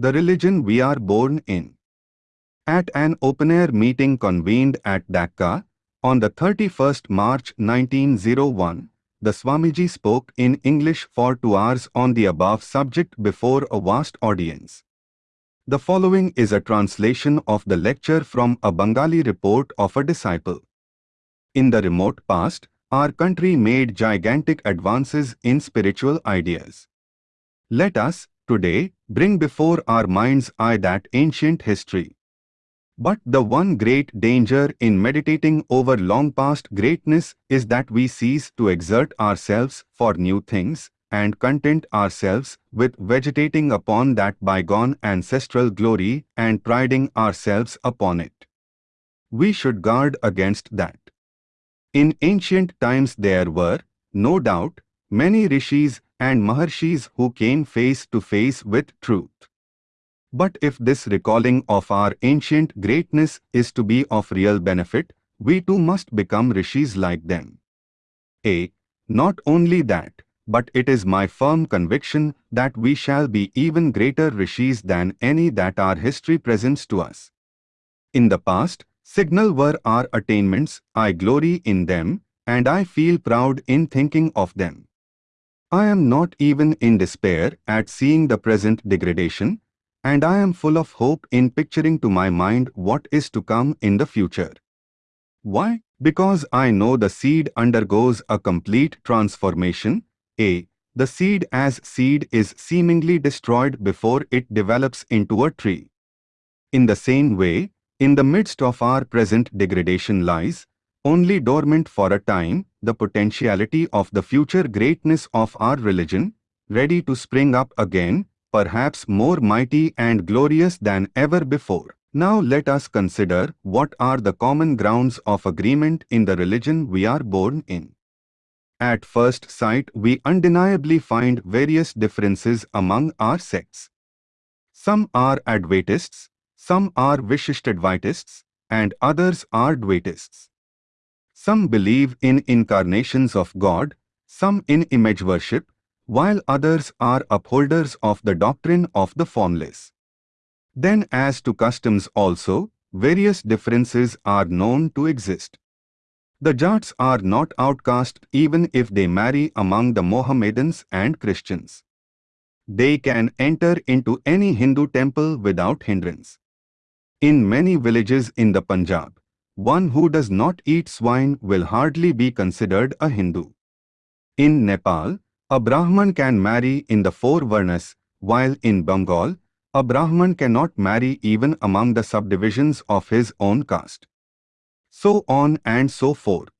the religion we are born in. At an open-air meeting convened at Dhaka, on the 31st March 1901, the Swamiji spoke in English for two hours on the above subject before a vast audience. The following is a translation of the lecture from a Bengali report of a disciple. In the remote past, our country made gigantic advances in spiritual ideas. Let us, today, bring before our mind's eye that ancient history. But the one great danger in meditating over long past greatness is that we cease to exert ourselves for new things and content ourselves with vegetating upon that bygone ancestral glory and priding ourselves upon it. We should guard against that. In ancient times there were, no doubt, many rishis and maharshis who came face to face with truth. But if this recalling of our ancient greatness is to be of real benefit, we too must become rishis like them. A. Not only that, but it is my firm conviction that we shall be even greater rishis than any that our history presents to us. In the past, signal were our attainments, I glory in them, and I feel proud in thinking of them. I am not even in despair at seeing the present degradation, and I am full of hope in picturing to my mind what is to come in the future. Why? Because I know the seed undergoes a complete transformation. A. The seed as seed is seemingly destroyed before it develops into a tree. In the same way, in the midst of our present degradation lies, only dormant for a time, the potentiality of the future greatness of our religion, ready to spring up again perhaps more mighty and glorious than ever before. Now let us consider what are the common grounds of agreement in the religion we are born in. At first sight we undeniably find various differences among our sects. Some are Advaitists, some are Vishishtadvaitists, and others are Dvaitists. Some believe in incarnations of God, some in image worship, while others are upholders of the doctrine of the formless. Then as to customs also, various differences are known to exist. The Jats are not outcast even if they marry among the Mohammedans and Christians. They can enter into any Hindu temple without hindrance. In many villages in the Punjab, one who does not eat swine will hardly be considered a Hindu. In Nepal, a Brahman can marry in the four Varnas, while in Bengal, a Brahman cannot marry even among the subdivisions of his own caste. So on and so forth.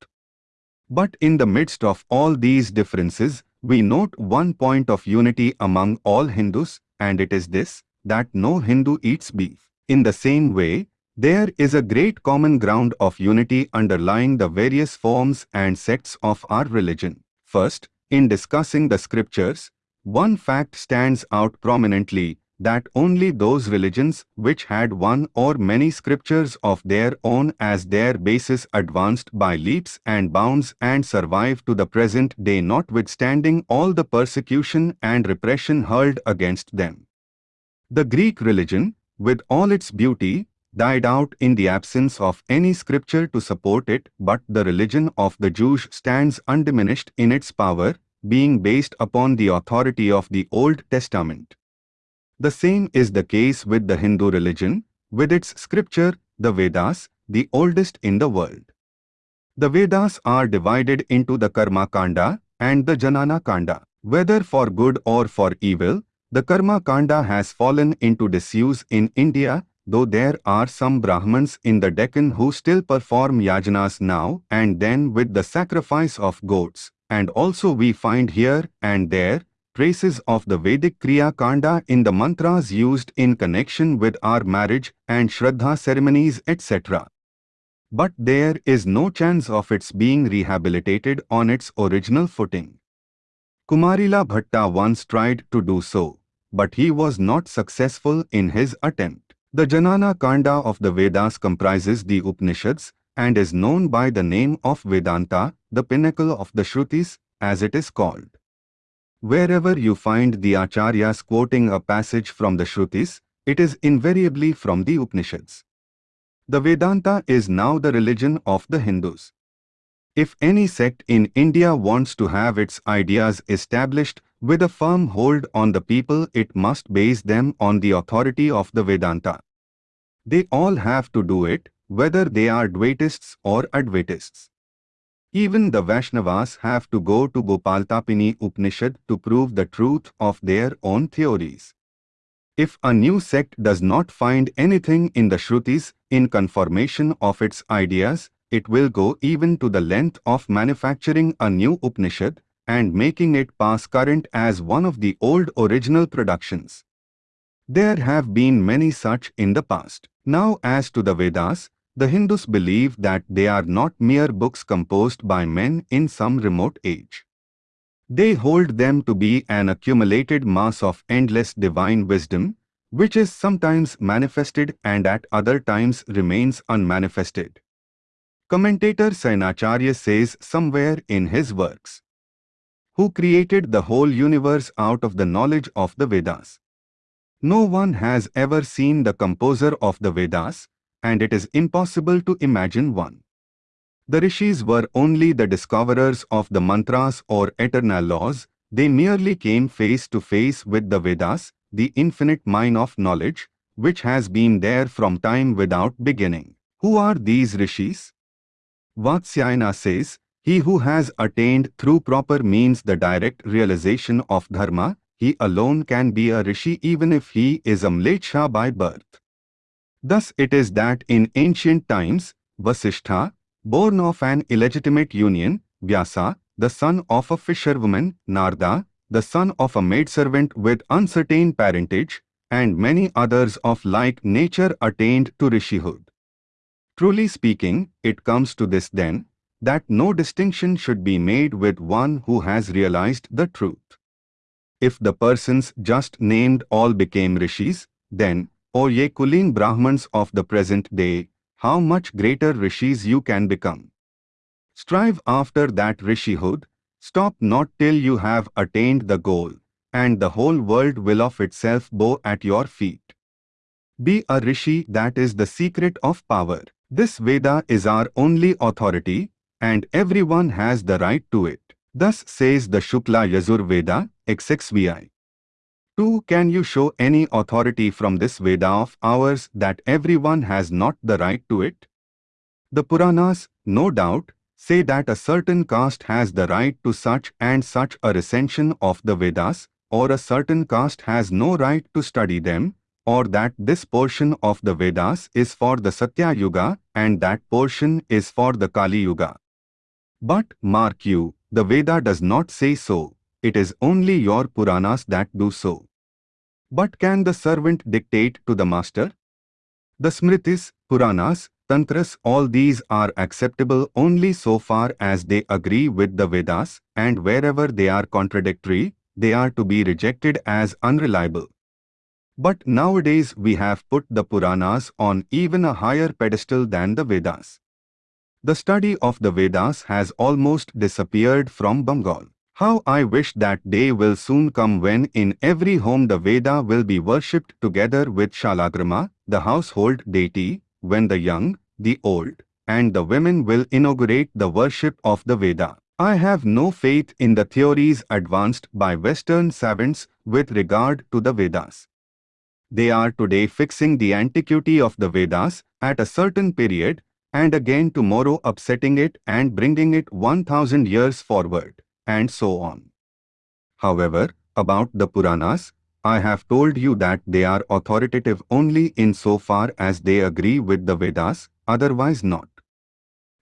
But in the midst of all these differences, we note one point of unity among all Hindus, and it is this, that no Hindu eats beef. In the same way, there is a great common ground of unity underlying the various forms and sects of our religion. First, in discussing the scriptures, one fact stands out prominently that only those religions which had one or many scriptures of their own as their basis advanced by leaps and bounds and survive to the present day notwithstanding all the persecution and repression hurled against them. The Greek religion, with all its beauty, died out in the absence of any scripture to support it, but the religion of the Jews stands undiminished in its power, being based upon the authority of the Old Testament. The same is the case with the Hindu religion, with its scripture, the Vedas, the oldest in the world. The Vedas are divided into the Karma Kanda and the Janana Kanda. Whether for good or for evil, the Karma Kanda has fallen into disuse in India though there are some Brahmins in the Deccan who still perform yajanas now and then with the sacrifice of goats, and also we find here and there traces of the Vedic Kriya Kanda in the mantras used in connection with our marriage and Shraddha ceremonies etc. But there is no chance of its being rehabilitated on its original footing. Kumarila Bhatta once tried to do so, but he was not successful in his attempt. The Janana Kanda of the Vedas comprises the Upanishads and is known by the name of Vedanta, the pinnacle of the Shrutis, as it is called. Wherever you find the Acharyas quoting a passage from the Shrutis, it is invariably from the Upanishads. The Vedanta is now the religion of the Hindus. If any sect in India wants to have its ideas established with a firm hold on the people it must base them on the authority of the Vedanta. They all have to do it, whether they are Dvaitists or Advaitists. Even the Vaishnavas have to go to Gopaltapani Upanishad to prove the truth of their own theories. If a new sect does not find anything in the Shrutis in confirmation of its ideas, it will go even to the length of manufacturing a new Upanishad and making it pass current as one of the old original productions. There have been many such in the past. Now as to the Vedas, the Hindus believe that they are not mere books composed by men in some remote age. They hold them to be an accumulated mass of endless divine wisdom, which is sometimes manifested and at other times remains unmanifested. Commentator Sayanacharya says somewhere in his works, Who created the whole universe out of the knowledge of the Vedas? No one has ever seen the composer of the Vedas, and it is impossible to imagine one. The rishis were only the discoverers of the mantras or eternal laws, they merely came face to face with the Vedas, the infinite mine of knowledge, which has been there from time without beginning. Who are these rishis? Vatsyayana says, He who has attained through proper means the direct realization of dharma, he alone can be a rishi even if he is a mlecha by birth. Thus it is that in ancient times, Vasishtha, born of an illegitimate union, Vyasa, the son of a fisherwoman, Narada, the son of a maidservant with uncertain parentage, and many others of like nature attained to rishihood. Truly speaking, it comes to this then, that no distinction should be made with one who has realized the truth. If the persons just named all became rishis, then, O ye Kulin Brahmans of the present day, how much greater rishis you can become. Strive after that rishihood, stop not till you have attained the goal, and the whole world will of itself bow at your feet. Be a rishi that is the secret of power. This Veda is our only authority, and everyone has the right to it. Thus says the Shukla Yajur Veda, XXVI. 2. Can you show any authority from this Veda of ours that everyone has not the right to it? The Puranas, no doubt, say that a certain caste has the right to such and such a recension of the Vedas, or a certain caste has no right to study them, or that this portion of the Vedas is for the Satya Yuga and that portion is for the Kali Yuga. But, mark you, the Veda does not say so, it is only your Puranas that do so. But can the servant dictate to the master? The Smritis, Puranas, Tantras all these are acceptable only so far as they agree with the Vedas and wherever they are contradictory, they are to be rejected as unreliable. But nowadays we have put the Puranas on even a higher pedestal than the Vedas. The study of the Vedas has almost disappeared from Bengal. How I wish that day will soon come when in every home the Veda will be worshipped together with Shalagrama, the household deity, when the young, the old, and the women will inaugurate the worship of the Veda. I have no faith in the theories advanced by Western savants with regard to the Vedas. They are today fixing the antiquity of the Vedas at a certain period and again tomorrow upsetting it and bringing it 1000 years forward and so on. However, about the Puranas, I have told you that they are authoritative only in so far as they agree with the Vedas, otherwise not.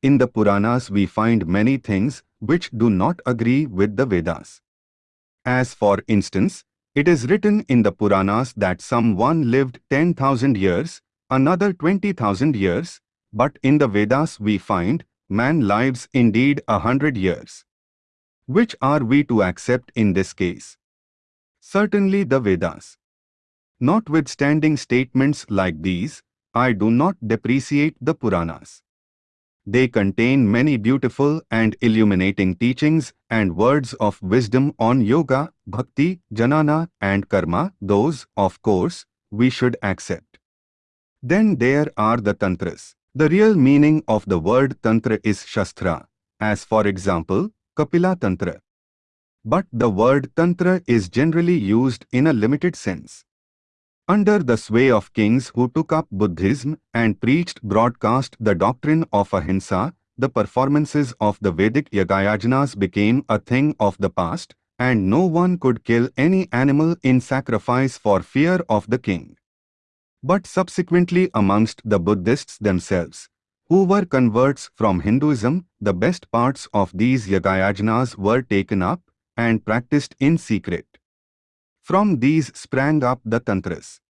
In the Puranas we find many things which do not agree with the Vedas. As for instance, it is written in the Puranas that someone lived 10,000 years, another 20,000 years, but in the Vedas we find man lives indeed a hundred years. Which are we to accept in this case? Certainly the Vedas. Notwithstanding statements like these, I do not depreciate the Puranas. They contain many beautiful and illuminating teachings and words of wisdom on yoga, bhakti, jnana and karma. Those, of course, we should accept. Then there are the Tantras. The real meaning of the word Tantra is Shastra, as for example, Kapila Tantra. But the word Tantra is generally used in a limited sense. Under the sway of kings who took up Buddhism and preached broadcast the doctrine of ahimsa, the performances of the Vedic Yagayajnas became a thing of the past, and no one could kill any animal in sacrifice for fear of the king. But subsequently amongst the Buddhists themselves, who were converts from Hinduism, the best parts of these Yagayajnas were taken up and practiced in secret. From these sprang up the Tantras.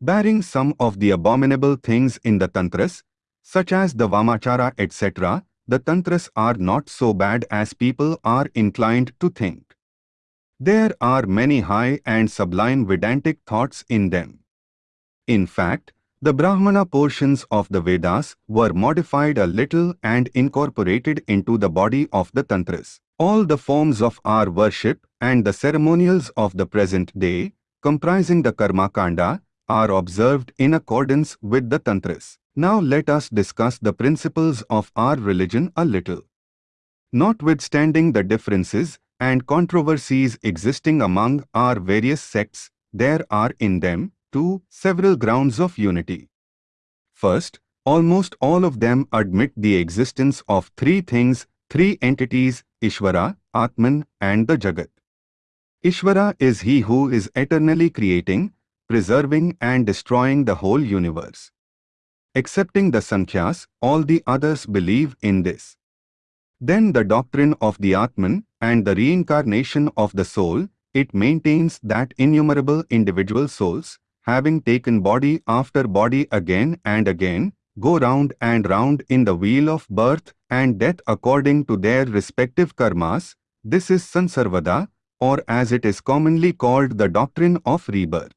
Bearing some of the abominable things in the Tantras, such as the Vamachara etc., the Tantras are not so bad as people are inclined to think. There are many high and sublime Vedantic thoughts in them. In fact, the Brahmana portions of the Vedas were modified a little and incorporated into the body of the Tantras. All the forms of our worship and the ceremonials of the present day, comprising the Karma Kanda, are observed in accordance with the Tantras. Now let us discuss the principles of our religion a little. Notwithstanding the differences and controversies existing among our various sects, there are in them, too, several grounds of unity. First, almost all of them admit the existence of three things, three entities, Ishvara, Atman, and the Jagat. Ishvara is he who is eternally creating, preserving and destroying the whole universe. Excepting the Sankhyas, all the others believe in this. Then the doctrine of the Atman and the reincarnation of the soul, it maintains that innumerable individual souls, having taken body after body again and again, go round and round in the wheel of birth and death according to their respective karmas, this is Sansarvada, or as it is commonly called the doctrine of rebirth.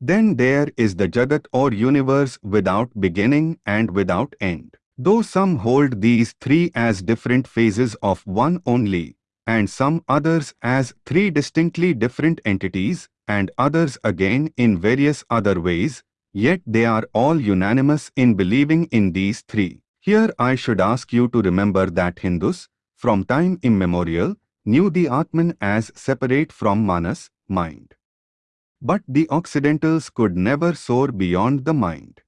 Then there is the Jagat or universe without beginning and without end. Though some hold these three as different phases of one only, and some others as three distinctly different entities, and others again in various other ways, yet they are all unanimous in believing in these three. Here I should ask you to remember that Hindus, from time immemorial, knew the Atman as separate from Manas, mind. But the Occidentals could never soar beyond the mind.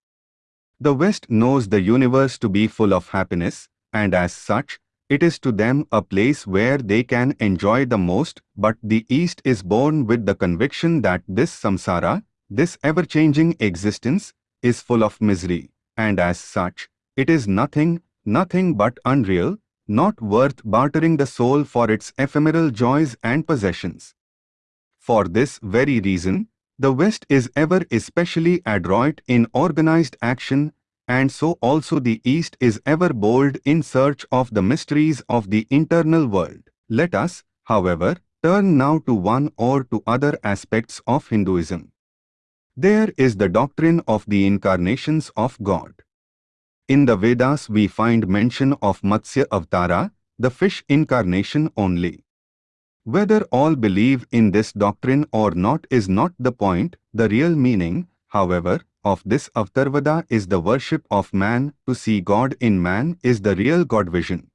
The West knows the universe to be full of happiness, and as such, it is to them a place where they can enjoy the most, but the East is born with the conviction that this samsara, this ever-changing existence, is full of misery, and as such, it is nothing, nothing but unreal, not worth bartering the soul for its ephemeral joys and possessions. For this very reason, the West is ever especially adroit in organized action, and so also the East is ever bold in search of the mysteries of the internal world. Let us, however, turn now to one or to other aspects of Hinduism. There is the doctrine of the incarnations of God. In the Vedas we find mention of Matsya Avatara, the fish incarnation only. Whether all believe in this doctrine or not is not the point, the real meaning, however, of this Avatarvada is the worship of man, to see God in man is the real God vision.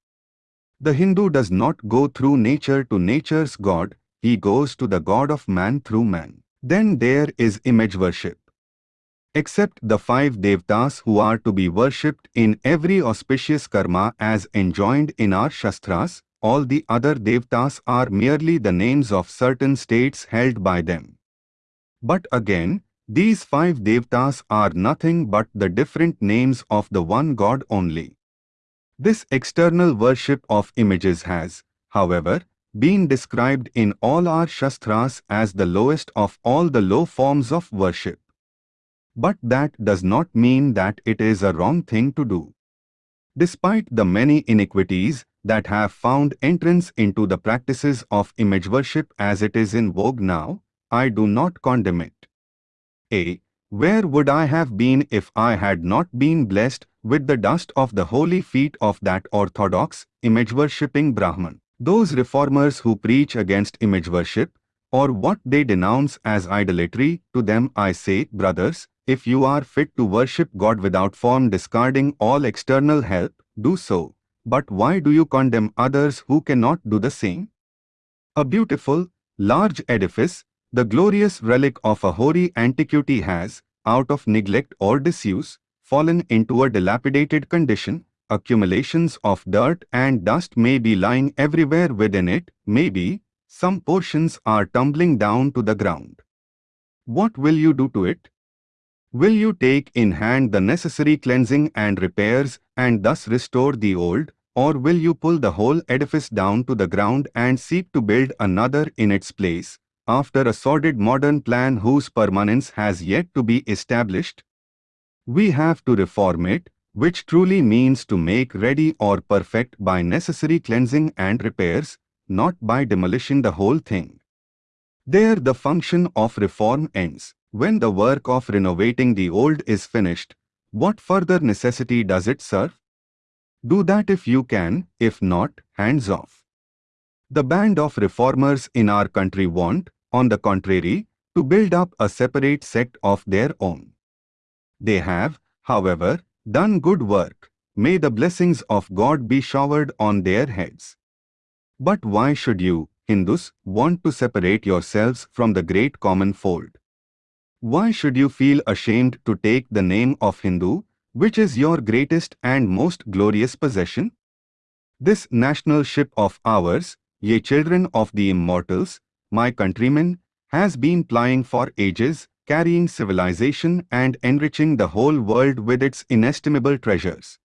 The Hindu does not go through nature to nature's God, he goes to the God of man through man. Then there is image worship. Except the five devtas who are to be worshipped in every auspicious karma as enjoined in our Shastras, all the other devtas are merely the names of certain states held by them. But again, these five devtas are nothing but the different names of the one God only. This external worship of images has, however, been described in all our Shastras as the lowest of all the low forms of worship. But that does not mean that it is a wrong thing to do. Despite the many iniquities that have found entrance into the practices of image worship as it is in vogue now, I do not condemn it. A. Where would I have been if I had not been blessed with the dust of the holy feet of that orthodox, image-worshipping Brahman? Those reformers who preach against image worship, or what they denounce as idolatry, to them I say, brothers, if you are fit to worship God without form discarding all external help, do so. But why do you condemn others who cannot do the same? A beautiful, large edifice, the glorious relic of a hoary antiquity has, out of neglect or disuse, fallen into a dilapidated condition, accumulations of dirt and dust may be lying everywhere within it, maybe, some portions are tumbling down to the ground. What will you do to it? Will you take in hand the necessary cleansing and repairs and thus restore the old, or will you pull the whole edifice down to the ground and seek to build another in its place, after a sordid modern plan whose permanence has yet to be established? We have to reform it, which truly means to make ready or perfect by necessary cleansing and repairs, not by demolishing the whole thing. There the function of reform ends. When the work of renovating the old is finished, what further necessity does it serve? Do that if you can, if not, hands off. The band of reformers in our country want, on the contrary, to build up a separate sect of their own. They have, however, done good work. May the blessings of God be showered on their heads. But why should you, Hindus, want to separate yourselves from the great common fold? Why should you feel ashamed to take the name of Hindu, which is your greatest and most glorious possession? This national ship of ours, ye children of the immortals, my countrymen, has been plying for ages, carrying civilization and enriching the whole world with its inestimable treasures.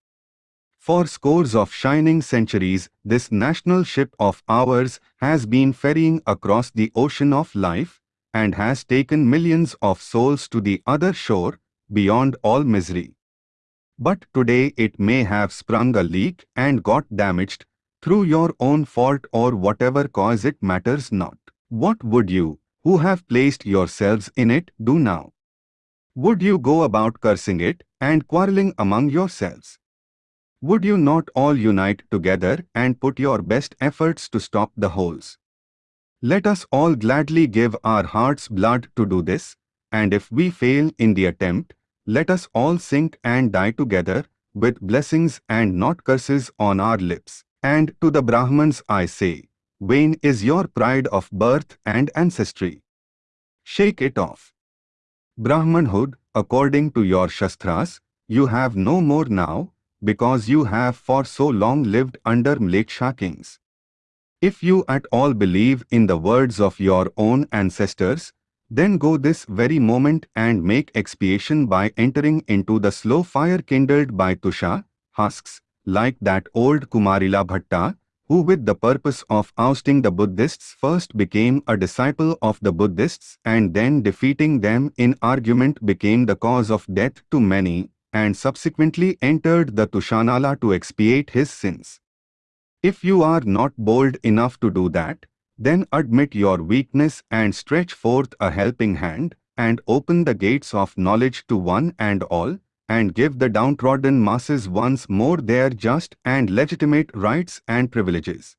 For scores of shining centuries, this national ship of ours has been ferrying across the ocean of life and has taken millions of souls to the other shore, beyond all misery. But today it may have sprung a leak and got damaged, through your own fault or whatever cause it matters not. What would you, who have placed yourselves in it, do now? Would you go about cursing it and quarreling among yourselves? Would you not all unite together and put your best efforts to stop the holes? Let us all gladly give our heart's blood to do this, and if we fail in the attempt, let us all sink and die together, with blessings and not curses on our lips. And to the Brahmans I say, Vain is your pride of birth and ancestry. Shake it off. Brahmanhood, according to your Shastras, you have no more now, because you have for so long lived under Mlecha kings. If you at all believe in the words of your own ancestors, then go this very moment and make expiation by entering into the slow fire kindled by Tusha, husks, like that old Kumarila Bhatta, who with the purpose of ousting the Buddhists first became a disciple of the Buddhists and then defeating them in argument became the cause of death to many and subsequently entered the Tushanala to expiate his sins. If you are not bold enough to do that, then admit your weakness and stretch forth a helping hand and open the gates of knowledge to one and all, and give the downtrodden masses once more their just and legitimate rights and privileges.